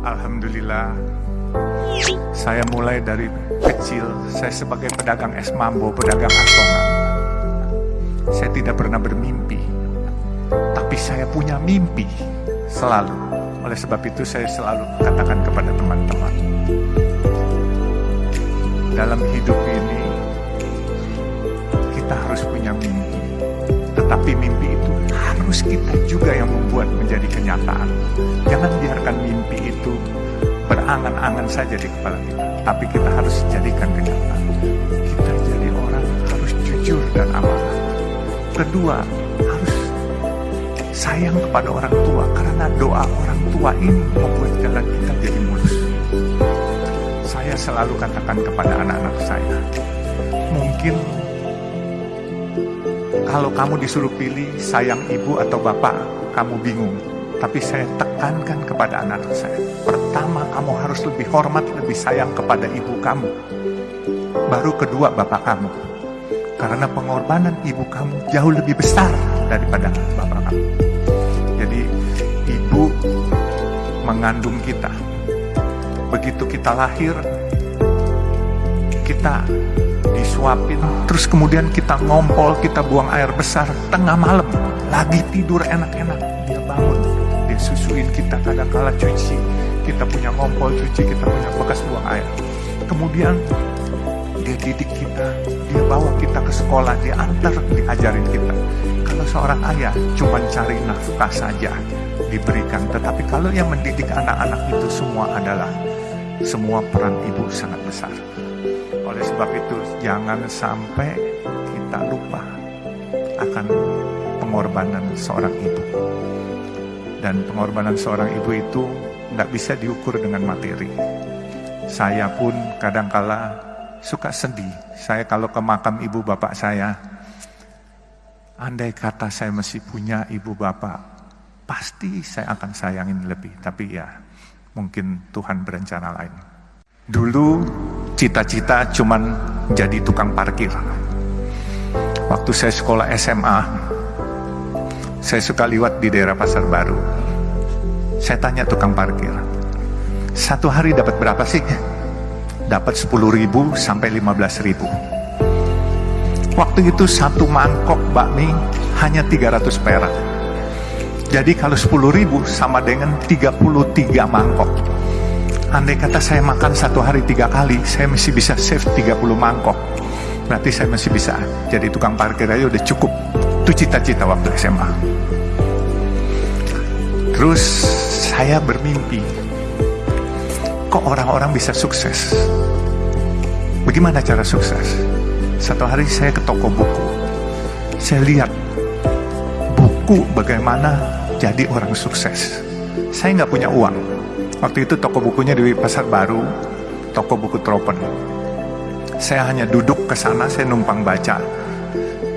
Alhamdulillah, saya mulai dari kecil, saya sebagai pedagang es mambo, pedagang asongan. Saya tidak pernah bermimpi, tapi saya punya mimpi selalu. Oleh sebab itu saya selalu katakan kepada teman-teman, dalam hidup ini kita harus punya mimpi. Tetapi mimpi itu harus kita juga yang membuat menjadi kenyataan. Jangan biarkan mimpi itu berangan-angan saja di kepala kita. Tapi kita harus jadikan kenyataan. Kita jadi orang harus jujur dan amanah. Kedua, harus sayang kepada orang tua. Karena doa orang tua ini membuat jalan kita jadi mulus. Saya selalu katakan kepada anak-anak saya, mungkin kalau kamu disuruh pilih sayang ibu atau bapak, kamu bingung. Tapi saya tekankan kepada anak saya. Pertama, kamu harus lebih hormat, lebih sayang kepada ibu kamu. Baru kedua, bapak kamu. Karena pengorbanan ibu kamu jauh lebih besar daripada bapak kamu. Jadi, ibu mengandung kita. Begitu kita lahir, kita disuapin, terus kemudian kita ngompol, kita buang air besar, tengah malam, lagi tidur enak-enak, dia bangun, dia susuin kita, kadang-kala cuci, kita punya ngompol cuci, kita punya bekas buang air. Kemudian dia didik kita, dia bawa kita ke sekolah, dia antar, diajarin kita. Kalau seorang ayah cuma cari nafkah saja diberikan, tetapi kalau yang mendidik anak-anak itu semua adalah semua peran ibu sangat besar. Oleh sebab itu, jangan sampai kita lupa akan pengorbanan seorang ibu. Dan pengorbanan seorang ibu itu tidak bisa diukur dengan materi. Saya pun kadangkala suka sedih. Saya kalau ke makam ibu bapak saya, andai kata saya masih punya ibu bapak, pasti saya akan sayangin lebih. Tapi ya, mungkin Tuhan berencana lain. Dulu cita-cita cuman jadi tukang parkir. Waktu saya sekolah SMA, saya suka liwat di daerah Pasar Baru. Saya tanya tukang parkir, satu hari dapat berapa sih? Dapat 10 ribu sampai 15 ribu. Waktu itu satu mangkok bakmi hanya 300 perak. Jadi kalau 10 ribu sama dengan 33 mangkok. Andai kata saya makan satu hari tiga kali, saya masih bisa save 30 mangkok. Berarti saya masih bisa jadi tukang parkir aja udah cukup. Itu cita-cita waktu SMA. Terus saya bermimpi, kok orang-orang bisa sukses? Bagaimana cara sukses? Satu hari saya ke toko buku. Saya lihat buku bagaimana jadi orang sukses. Saya nggak punya uang, Waktu itu toko bukunya di Pasar Baru, toko buku Tropen. Saya hanya duduk ke sana, saya numpang baca,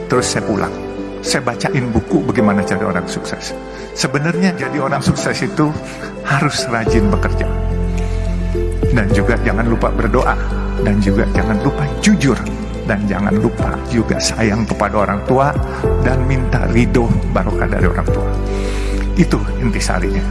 terus saya pulang. Saya bacain buku bagaimana cari orang sukses. Sebenarnya jadi orang sukses itu harus rajin bekerja. Dan juga jangan lupa berdoa. Dan juga jangan lupa jujur. Dan jangan lupa juga sayang kepada orang tua. Dan minta ridho barokah dari orang tua. Itu intisarinya.